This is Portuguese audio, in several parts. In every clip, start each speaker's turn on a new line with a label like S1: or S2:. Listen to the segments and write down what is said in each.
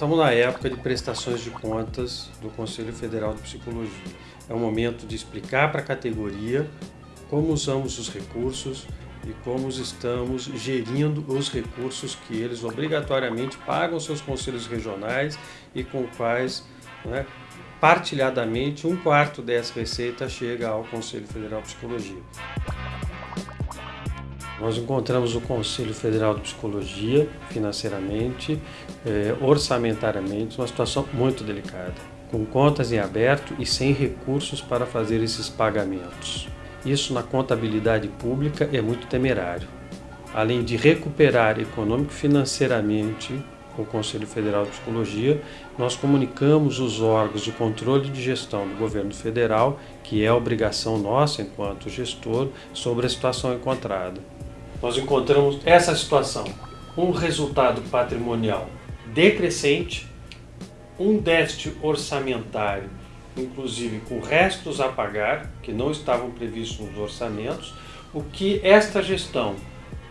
S1: estamos na época de prestações de contas do Conselho Federal de Psicologia. É o momento de explicar para a categoria como usamos os recursos e como estamos gerindo os recursos que eles obrigatoriamente pagam seus conselhos regionais e com quais, né, partilhadamente, um quarto dessa receita chega ao Conselho Federal de Psicologia. Nós encontramos o Conselho Federal de Psicologia, financeiramente, eh, orçamentariamente, uma situação muito delicada, com contas em aberto e sem recursos para fazer esses pagamentos. Isso na contabilidade pública é muito temerário. Além de recuperar econômico-financeiramente com o Conselho Federal de Psicologia, nós comunicamos os órgãos de controle de gestão do governo federal, que é obrigação nossa enquanto gestor, sobre a situação encontrada nós encontramos essa situação. Um resultado patrimonial decrescente, um déficit orçamentário, inclusive com restos a pagar, que não estavam previstos nos orçamentos, o que esta gestão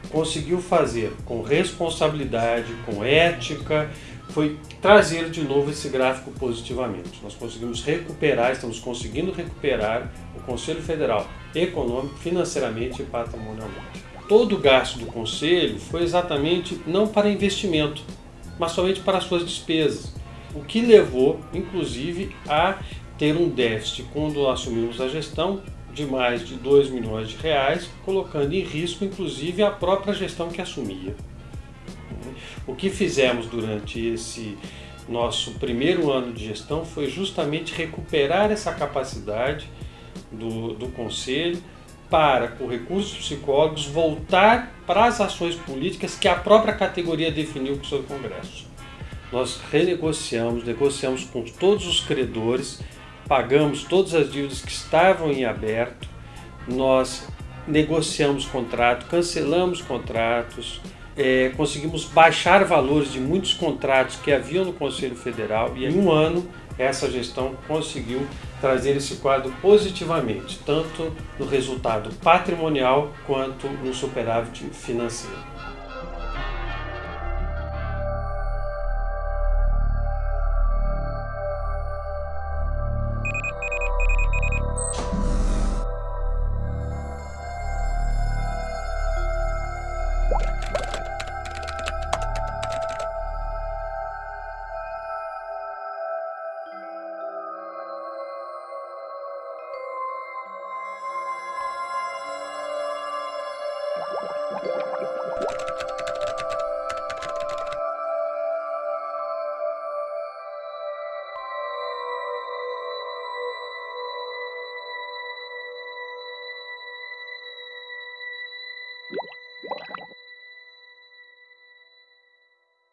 S1: conseguiu fazer com responsabilidade, com ética, foi trazer de novo esse gráfico positivamente. Nós conseguimos recuperar, estamos conseguindo recuperar o Conselho Federal econômico, financeiramente e patrimonialmente todo o gasto do Conselho foi exatamente não para investimento, mas somente para suas despesas, o que levou, inclusive, a ter um déficit quando assumimos a gestão de mais de 2 milhões de reais, colocando em risco, inclusive, a própria gestão que assumia. O que fizemos durante esse nosso primeiro ano de gestão foi justamente recuperar essa capacidade do, do Conselho, para, com recursos psicólogos, voltar para as ações políticas que a própria categoria definiu com o seu Congresso. Nós renegociamos, negociamos com todos os credores, pagamos todas as dívidas que estavam em aberto, nós negociamos contrato, cancelamos contratos, é, conseguimos baixar valores de muitos contratos que haviam no Conselho Federal e em um ano essa gestão conseguiu trazer esse quadro positivamente, tanto no resultado patrimonial quanto no superávit financeiro.